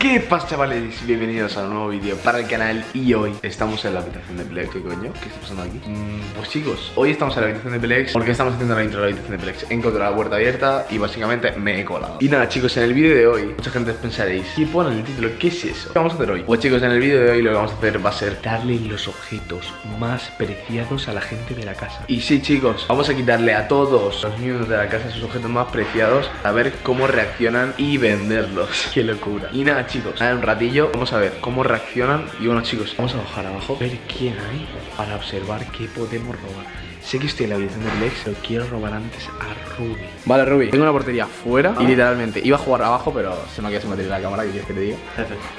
¿Qué pasa chavales? Bienvenidos a un nuevo vídeo para el canal Y hoy estamos en la habitación de Plex ¿Qué coño? ¿Qué está pasando aquí? Mm, pues chicos, hoy estamos en la habitación de Plex Porque estamos haciendo la intro de la habitación de Plex He la puerta abierta y básicamente me he colado Y nada chicos, en el vídeo de hoy Mucha gente pensaréis ¿Qué pone en el título? ¿Qué es eso? ¿Qué vamos a hacer hoy? Pues chicos, en el vídeo de hoy lo que vamos a hacer va a ser Darle los objetos más preciados a la gente de la casa Y sí chicos, vamos a quitarle a todos los miembros de la casa sus objetos más preciados A ver cómo reaccionan y venderlos Qué locura Y nada chicos, en un ratillo vamos a ver cómo reaccionan Y bueno chicos, vamos a bajar abajo Ver quién hay para observar qué podemos robar Sé que estoy en la habitación de Lex, pero quiero robar antes a Ruby. Vale, Ruby, tengo una portería fuera y literalmente iba a jugar abajo, pero se me ha quedado sin la cámara, que quieres que te diga.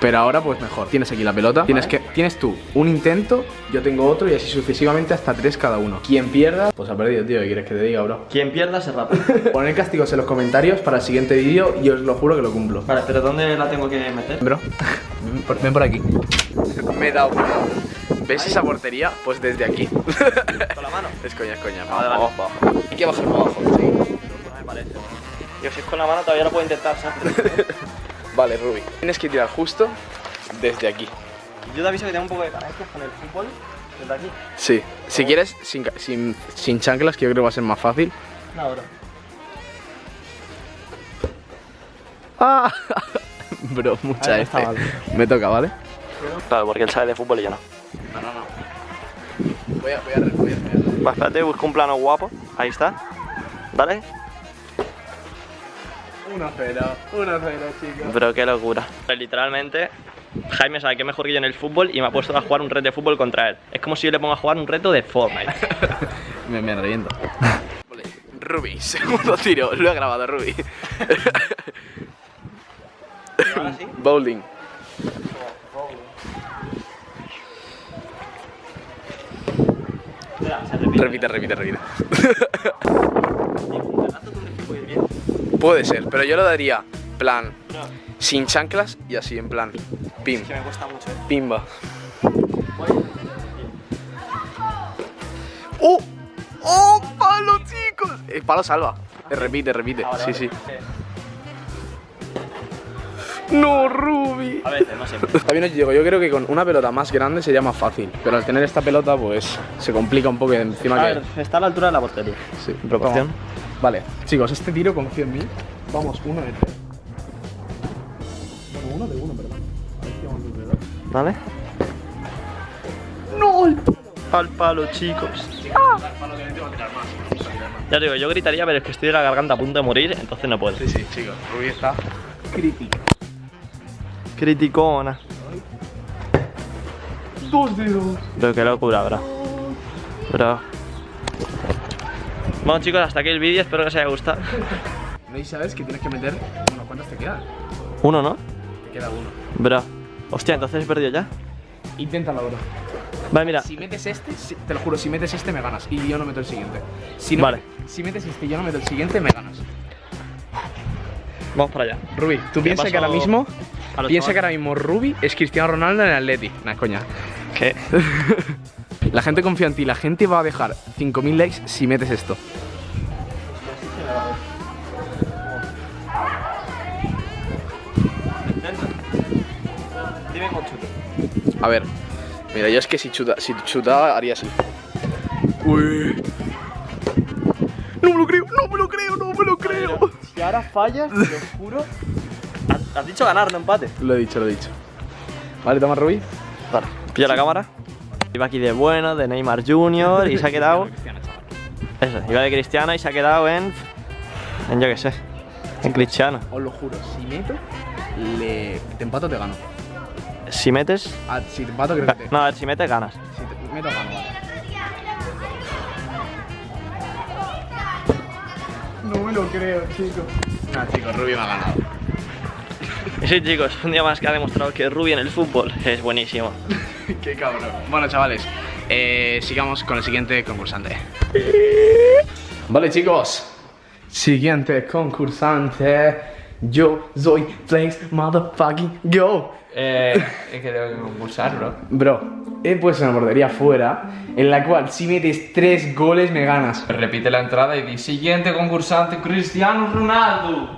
Pero ahora, pues mejor. Tienes aquí la pelota, tienes que tienes tú un intento, yo tengo otro y así sucesivamente hasta tres cada uno. Quien pierda, pues ha perdido, tío. ¿Qué quieres que te diga, bro? Quien pierda se rapa. Poner castigos en los comentarios para el siguiente vídeo y os lo juro que lo cumplo. Vale, pero ¿dónde la tengo que meter? Bro, ven por aquí. Me he dado, ¿Ves esa portería? Pues desde aquí. ¿Con la mano? Es coña, es coña. Vale, vale. Vamos para abajo. Hay que bajar para abajo, sí. No me parece. Yo si es con la mano todavía lo puedo intentar, ¿sabes? Vale, Ruby. Tienes que tirar justo desde aquí. Yo te aviso que tengo un poco de carencias con el fútbol desde aquí. Sí. Si quieres, sin, ca- sin, sin chanclas, que yo creo que va a ser más fácil. No, bro. ¡Ah! Bro, mucha Ahí F. está, vale. Me toca, ¿vale? Claro, porque él sabe de fútbol y yo no. No, no, no. Voy a, voy a, voy a, voy Va, espérate, busco un plano guapo. Ahí está. ¿Vale? 1-0, 1-0, chicos. Bro, qué locura. Literalmente, Jaime sabe que es mejor que yo en el fútbol y me ha puesto a jugar un reto de fútbol contra él. Es como si yo le pongo a jugar un reto de Fortnite. Me, me reviento. Vale, Ruby, segundo tiro. Lo he grabado, Ruby. Sí? Bowling. Repite. Repite, repite. Puede ser, pero yo lo daría plan sin chanclas y así en plan pim, eh. pimba. ¡Oh! ¡Oh, palo, chicos! El palo salva. Eh, Repite, repite. Ah, sí, sí. No, Ruby. A veces, no siempre. También os digo, yo creo que con una pelota más grande sería más fácil. Pero al tener esta pelota, pues se complica un poco y encima A que. ver, está a la altura de la portería. Sí, en proporción. vamos. Vale, chicos, este tiro confío en mí. Vamos, uno de tres. Bueno, uno de uno, perdón. A ver si vamos de dos. ¿Vale? ¡No! el Al palo, chicos. Ya digo, yo gritaría, pero es que estoy de la garganta a punto de morir, entonces no puedo. Sí, sí, chicos. Rubí está crítico. Criticona. Dos dedos. Pero qué locura, bro. Bro. Bueno, chicos, hasta aquí el vídeo. Espero que os haya gustado. No, y sabes que tienes que meter. Bueno, ¿cuántos te quedan? Uno, ¿no? Te queda uno. Bro. Hostia, entonces he perdido ya. Inténtalo, bro. Vale, mira. Si metes este, te lo juro, si metes este me ganas y yo no meto el siguiente. Si no- Vale. Si metes este y yo no meto el siguiente me ganas. Vamos para allá. Ruby, tú piensa paso que ahora mismo, piensa que ahora mismo Ruby es Cristiano Ronaldo en el Atleti. Nah, coña. ¿Qué? La gente confía en ti, la gente va a dejar 5000 likes si metes esto. Dime con chuto. A ver, mira, yo es que si chuta, si chutaba haría así. Uy. No me lo creo, no me lo creo, no me lo creo. Si ahora fallas, te lo juro. Has- Has dicho ganar, no empate. Lo he dicho, lo he dicho. Vale, toma Ruby. Vale, pilla la cámara. Iba aquí de bueno, de Neymar Jr. y se ha quedado. Eso, iba de Cristiano y se ha quedado en. En yo qué sé. En Cristiano. Os lo juro, si meto, le... te empato te gano. Si metes. Ah, si te empato creo que te... No, a ver, si metes ganas. Si te meto gano, vale. No me lo creo, chicos. Nah, chicos, Ruby me ha ganado. Y sí, chicos, un día más que ha demostrado que Ruby en el fútbol es buenísimo. Qué cabrón. Bueno, chavales, eh, sigamos con el siguiente concursante. Vale, chicos. Siguiente concursante. Yo soy Flames Motherfucking Go. Eh, es que tengo que concursar, bro. Bro, he puesto una portería fuera en la cual si metes tres goles me ganas. Repite la entrada y di siguiente concursante Cristiano Ronaldo.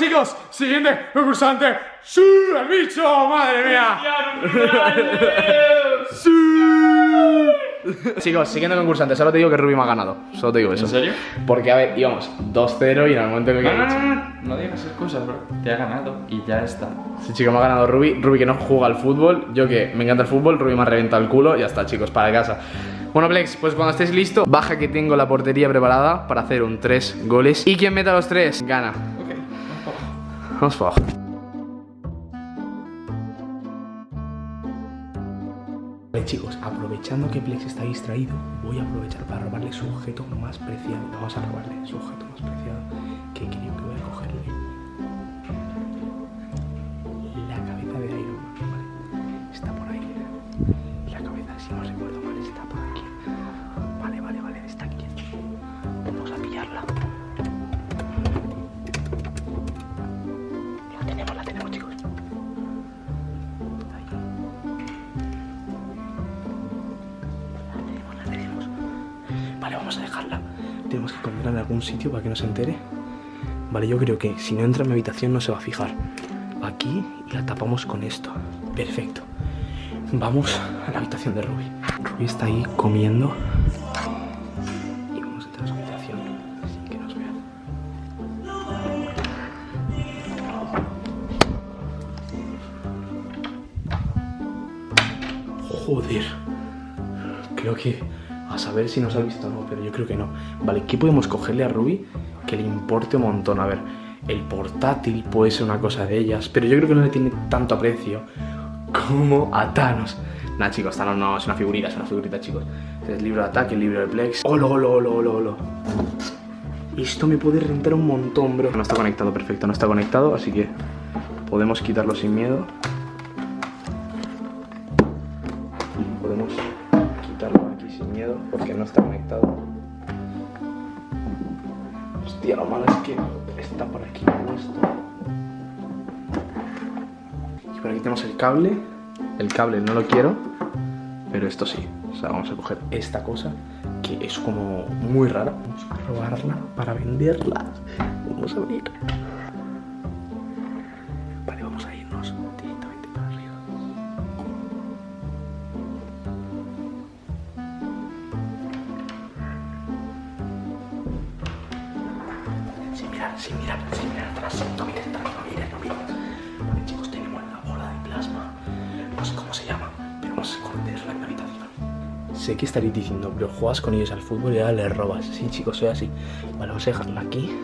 Chicos, siguiente concursante. ¡Sí! ¡El bicho! ¡Madre mía! ¡Sí! Chicos, siguiente concursante, solo te digo que Ruby me ha ganado. Solo te digo eso. ¿En serio? Porque, a ver, íbamos 2-0 y en el momento en el que. No, no, no, no, no digas esas cosas, bro. Te ha ganado y ya está. Sí, chico, me ha ganado Ruby. Ruby que no juega al fútbol. Yo que me encanta el fútbol. Ruby me ha reventado el culo. Y ya está, chicos, para casa. Bueno, Plex, pues cuando estéis listos, baja que tengo la portería preparada para hacer un 3 goles. Y quien meta los 3 gana. Abajo. Vale, chicos, aprovechando que Plex está distraído, voy a aprovechar para robarle su objeto más preciado. Vamos a robarle su objeto más preciado. Que creo que voy a cogerle. En algún sitio para que no se entere. Vale, yo creo que si no entra en mi habitación no se va a fijar. Aquí y la tapamos con esto. Perfecto. Vamos a la habitación de Ruby. Ruby está ahí comiendo. Joder. Creo que a saber si nos ha visto o no, pero yo creo que no. Vale, ¿qué podemos cogerle a Ruby que le importe un montón? A ver, el portátil puede ser una cosa de ellas, pero yo creo que no le tiene tanto aprecio como a Thanos. Nah, chicos, Thanos no es una figurita, es una figurita, chicos. Es libro de ataque, el libro de Plex. ¡Olo, olo, olo, olo, olo! Esto me puede rentar un montón, bro. No está conectado, perfecto, no está conectado, así que podemos quitarlo sin miedo. Cable. El cable no lo quiero, pero esto sí. O sea, vamos a coger esta cosa que es como muy rara. Vamos a robarla para venderla. Vamos a abrir. Que estaréis diciendo, pero juegas con ellos al fútbol y ahora les robas. Sí, chicos, soy así. Vale, vamos a dejarla aquí.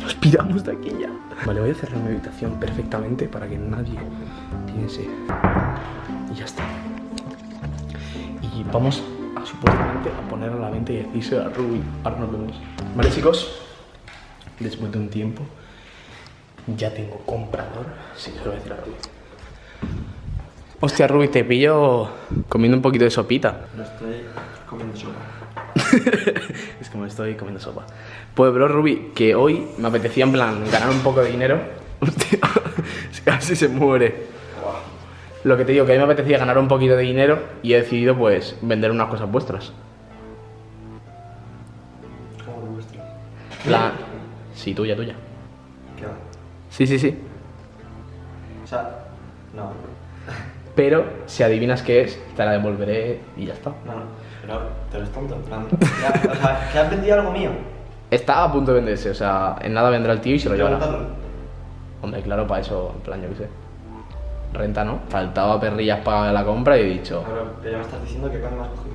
Nos piramos de aquí ya. Vale, voy a cerrar mi habitación perfectamente para que nadie piense. Y ya está. Y vamos a supuestamente a poner a la venta y decirse a Ruby. Ahora nos vemos. Vale, chicos. Después de un tiempo, ya tengo comprador. Sí, se lo voy a decir a Ruby. Hostia, Ruby, te pillo comiendo un poquito de sopita. No estoy comiendo sopa. es como estoy comiendo sopa. Pues, bro, Ruby, que hoy me apetecía en plan ganar un poco de dinero. Hostia, casi se muere. Lo que te digo, que a mí me apetecía ganar un poquito de dinero y he decidido, pues, vender unas cosas vuestras. Como vuestra. La... Sí, tuya, tuya. ¿Qué va? Sí, sí, sí. O sea, no. Pero si adivinas qué es, te la devolveré y ya está. No, no. Pero te eres tonto, en plan. Ya, o sea, que has vendido algo mío. Está a punto de venderse, o sea, en nada vendrá el tío y se lo llevará. Hombre, claro, para eso, en plan, yo qué sé. Renta, ¿no? Faltaba perrillas para la compra y he dicho, Pero, pero ya me estás diciendo que coño me has cogido.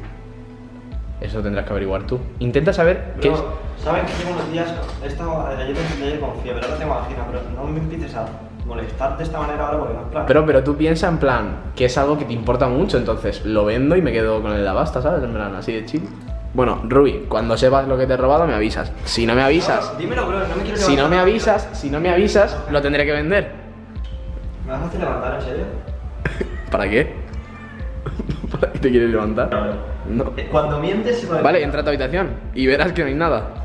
eso tendrás que averiguar tú. Intenta saber qué es. Bro, ¿Sabes que llevo unos días? He estado ayer, ayer con fiebre, ahora tengo angina, pero no me empieces a molestar de esta manera ahora porque no es plan. Pero, pero tú piensa en plan que es algo que te importa mucho, entonces lo vendo y me quedo con el de la basta, ¿sabes? En plan, así de chill. Bueno, Ruby, cuando sepas lo que te he robado me avisas. Si no me avisas, No, dímelo, bro, no me quiero si no me avisas, si no me avisas, lo tendré que vender. ¿Me vas a hacer levantar, en serio? ¿Para qué? ¿Para qué te quieres levantar? No. Eh, Cuando mientes se. Vale, entra a tu habitación y verás que no hay nada.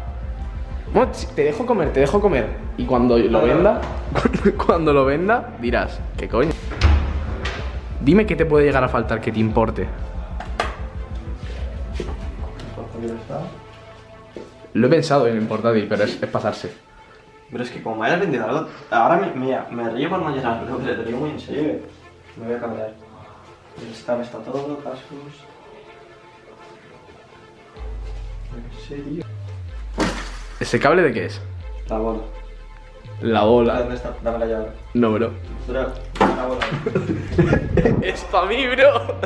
Bueno, te dejo comer, te dejo comer. Y cuando lo venda, cuando lo venda, dirás, ¿qué coño? Dime qué te puede llegar a faltar que te importe. Lo he pensado en el portátil, pero es, es pasarse. Pero es que como me hayas vendido algo, ahora me, río por no llenarlo, pero te digo muy en serio. Me voy a cambiar. El Star está todo, cascos. En serio. ¿Ese cable de qué es? La bola. La bola. ¿Dónde está? Dame la llave. No, bro. Bro, la bola. es pa' mí, bro.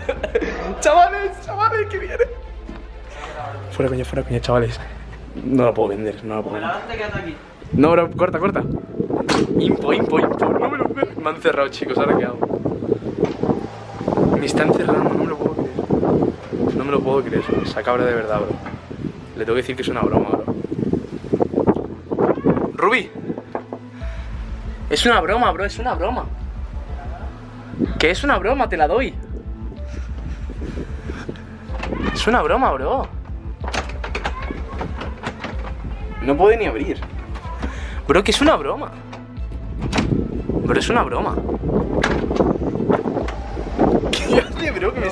chavales, chavales, que viene. Fuera coña, fuera coña, chavales. No lo puedo vender, no lo puedo vender. No, bro, corta, corta. Impo, impo, impo. No me lo puedo Me han cerrado, chicos. ¿Ahora qué hago? Me están cerrando, no me lo puedo creer. No me lo puedo creer. Esa cabra de verdad, bro. Le tengo que decir que es una broma, bro. Ruby. Es una broma, bro, es una broma. Que es una broma, te la doy. Es una broma, bro. No puede ni abrir. Bro, que es una broma. Bro, es una broma. ¿Qué hace, bro? Que,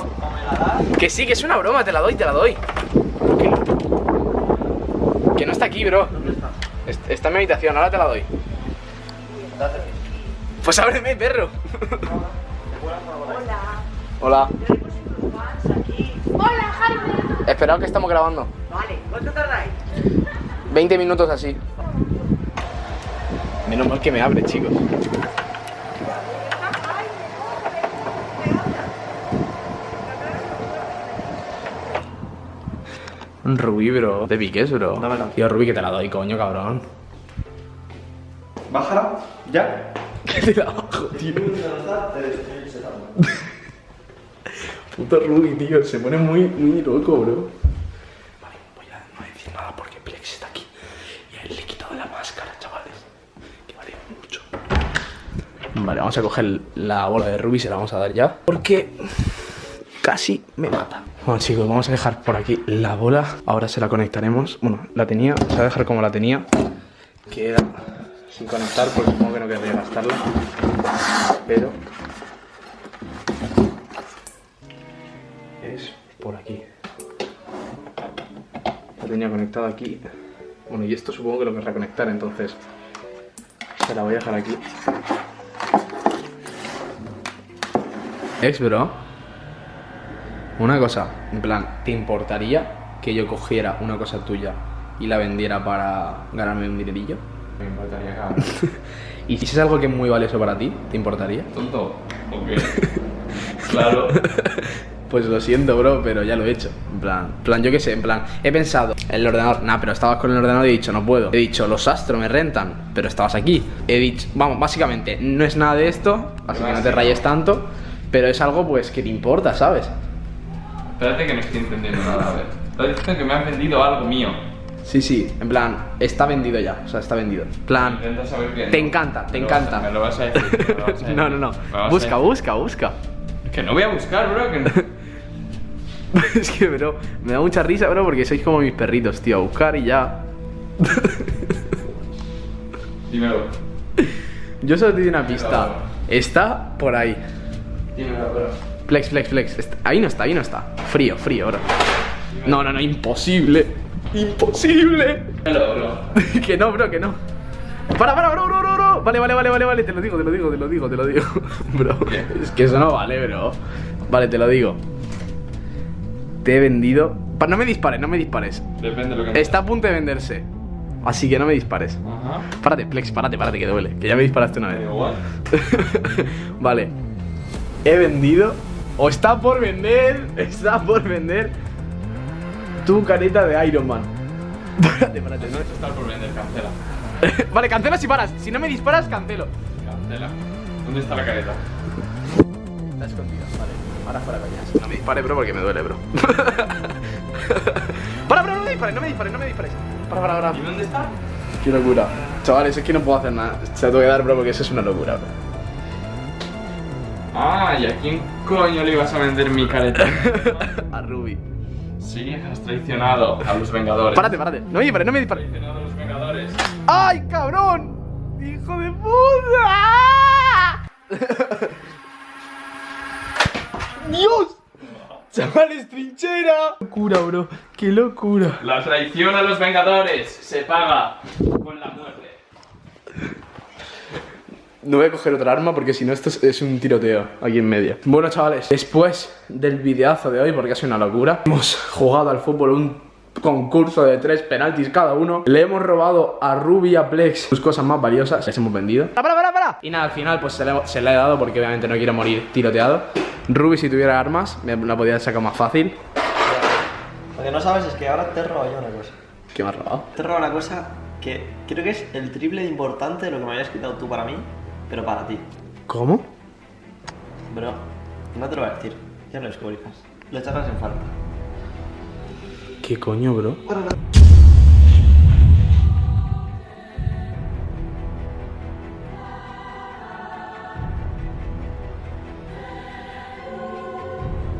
que sí, que es una broma, te la doy, te la doy. Que no está aquí, bro. Est- Está en mi habitación, ahora te la doy. Pues ábreme, perro. Hola. Hola, Jaime. Esperad que estamos grabando. Vale, ¿cuánto tardáis? 20 minutos así. Menos mal que me abre, chicos. Un rubí, bro. ¿De piques, bro? Dámela. Tío, rubí, que te la doy, coño, cabrón. Bájala, ya. Que te la bajo, tío. Puto rubí, tío. Se pone muy, muy loco, bro. Vale, voy a no decir nada porque Plex está aquí. Y a él le he quitado la máscara, chavales. Que vale mucho. Vale, vamos a coger la bola de Ruby y se la vamos a dar ya. Porque casi me mata. Bueno chicos, vamos a dejar por aquí la bola. Ahora se la conectaremos. Bueno, la tenía, se va a dejar como la tenía. Que era sin conectar porque supongo que no querría gastarla. Pero es por aquí. La tenía conectada aquí. Bueno, y esto supongo que lo querrá conectar, entonces se la voy a dejar aquí. Ex, bro. Una cosa, en plan, ¿te importaría que yo cogiera una cosa tuya y la vendiera para ganarme un dinerillo? Me importaría, cabrón. ¿Y si es algo que es muy valioso para ti, te importaría? ¿Tonto? ¿O qué? Claro. Pues lo siento, bro, pero ya lo he hecho. En plan, plan, yo qué sé, en plan, he pensado, el ordenador, nah, pero estabas con el ordenador y he dicho, no puedo. He dicho, los astros me rentan, pero estabas aquí. He dicho, vamos, básicamente, no es nada de esto, así que no te rayes tanto, pero es algo, pues, que te importa, ¿sabes? Espérate que no estoy entendiendo nada, a ver. Estás diciendo que me has vendido algo mío. Sí, sí, en plan, está vendido ya, o sea, está vendido. En plan, Intenta saber que te encanta, te Me lo vas a- encanta. Me lo vas a decir. me lo vas a no, no, no, decir, me lo vas a busca, decir. busca, busca. Que no voy a buscar, bro. Que no. es que, bro, me da mucha risa, bro, porque sois como mis perritos, tío, a buscar y ya. Dímelo. Yo solo te doy una pista. Está por ahí. Dímelo, bro. Flex, flex, flex. Ahí no está, ahí no está. Frío, frío, bro. No, no, no, imposible. Imposible. Que no, bro, que no. Para, para, bro, bro, bro, bro. Vale, vale, vale, vale, vale. Te lo digo, te lo digo, te lo digo, te lo digo. bro, es que eso no vale, bro. Vale, te lo digo. Te he vendido. Pa- no me dispares, no me dispares. Depende de lo que Está a punto de venderse. Así que no me dispares. Ajá. Párate, Flex, párate, párate, que duele. Que ya me disparaste una vez. igual. vale. He vendido. O está por vender. Está por vender. Tu careta de Iron Man. Párate, párate. No. Está por vender, cancela. vale, cancela si paras. Si no me disparas, cancelo. Cancela. ¿Dónde está la careta? Está escondida, vale. Ahora fuera coñas. No me dispares, bro, porque me duele, bro. para, bro, no me dispares, no me dispares, no me dispares. Para, para, para. ¿Y dónde está? Qué locura. Chavales, es que no puedo hacer nada. Se la tengo que dar, bro, porque eso es una locura, bro. Ah, ¿y a quién coño le ibas a vender mi careta? A Ruby. Sí, has traicionado a los Vengadores. Párate, párate. No me dispares, no me dispares. traicionado a los Vengadores. ¡Ay, cabrón! ¡Hijo de puta! ¡Dios! Chavales, trinchera. Locura, bro. Qué locura. La traición a los Vengadores se paga con la. No voy a coger otra arma porque si no esto es, un tiroteo aquí en medio. Bueno chavales, después del videazo de hoy, porque ha sido una locura, hemos jugado al fútbol un concurso de tres penaltis cada uno. Le hemos robado a Ruby y a Plex sus cosas más valiosas, las hemos vendido. ¡Para, para, para! Y nada, al final pues se le he dado porque obviamente no quiero morir tiroteado. Ruby si tuviera armas, me la podía sacar más fácil. Lo que no sabes es que ahora te he robado yo una cosa. ¿Qué me has robado? Te he robado una cosa que creo que es el triple de importante de lo que me habías quitado tú para mí, pero para ti. ¿Cómo? Bro, no te lo voy a decir. Ya no descubrirás. Lo echarás en falta. ¿Qué coño, bro?